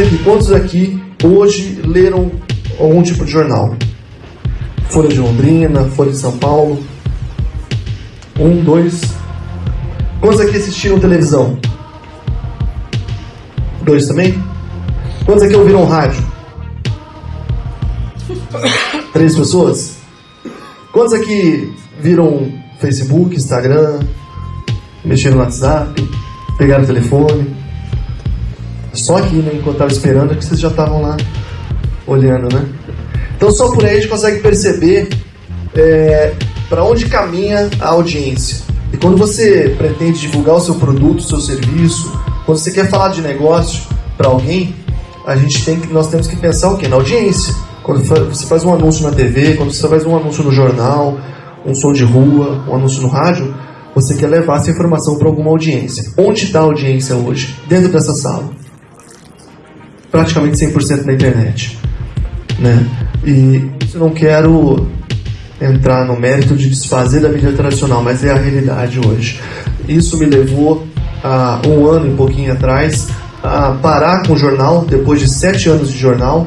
Aqui, quantos aqui hoje leram algum tipo de jornal? Folha de Londrina, Folha de São Paulo. Um, dois. Quantos aqui assistiram televisão? Dois também? Quantos aqui ouviram rádio? Três pessoas? Quantos aqui viram Facebook, Instagram, mexeram no WhatsApp, pegaram o telefone? Só aqui, né, enquanto estava esperando, é que vocês já estavam lá olhando, né? Então só por aí a gente consegue perceber é, para onde caminha a audiência. E quando você pretende divulgar o seu produto, o seu serviço, quando você quer falar de negócio para alguém, a gente tem que, nós temos que pensar o quê? Na audiência. Quando você faz um anúncio na TV, quando você faz um anúncio no jornal, um som de rua, um anúncio no rádio, você quer levar essa informação para alguma audiência. Onde está a audiência hoje? Dentro dessa sala. Praticamente 100% na internet. Né? E eu não quero entrar no mérito de desfazer da mídia tradicional, mas é a realidade hoje. Isso me levou a um ano e pouquinho atrás a parar com o jornal, depois de sete anos de jornal.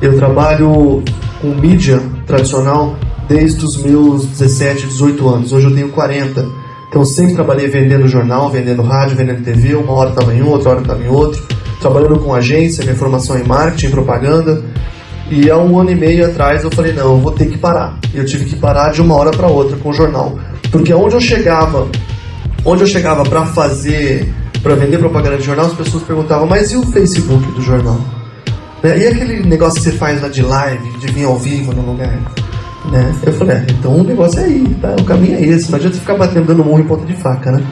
Eu trabalho com mídia tradicional desde os meus 17, 18 anos. Hoje eu tenho 40. Então sempre trabalhei vendendo jornal, vendendo rádio, vendendo TV. Uma hora estava em um, outra hora estava em outro. Trabalhando com agência, minha formação em marketing, propaganda. E há um ano e meio atrás eu falei, não, eu vou ter que parar. Eu tive que parar de uma hora para outra com o jornal. Porque onde eu chegava, onde eu chegava para fazer, para vender propaganda de jornal, as pessoas perguntavam, mas e o Facebook do jornal? Né? E aquele negócio que você faz lá de live, de vir ao vivo no lugar? Né? Eu falei, é, então o negócio é aí, tá? o caminho é esse, não adianta ficar batendo dando murro em ponta de faca, né?